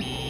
me.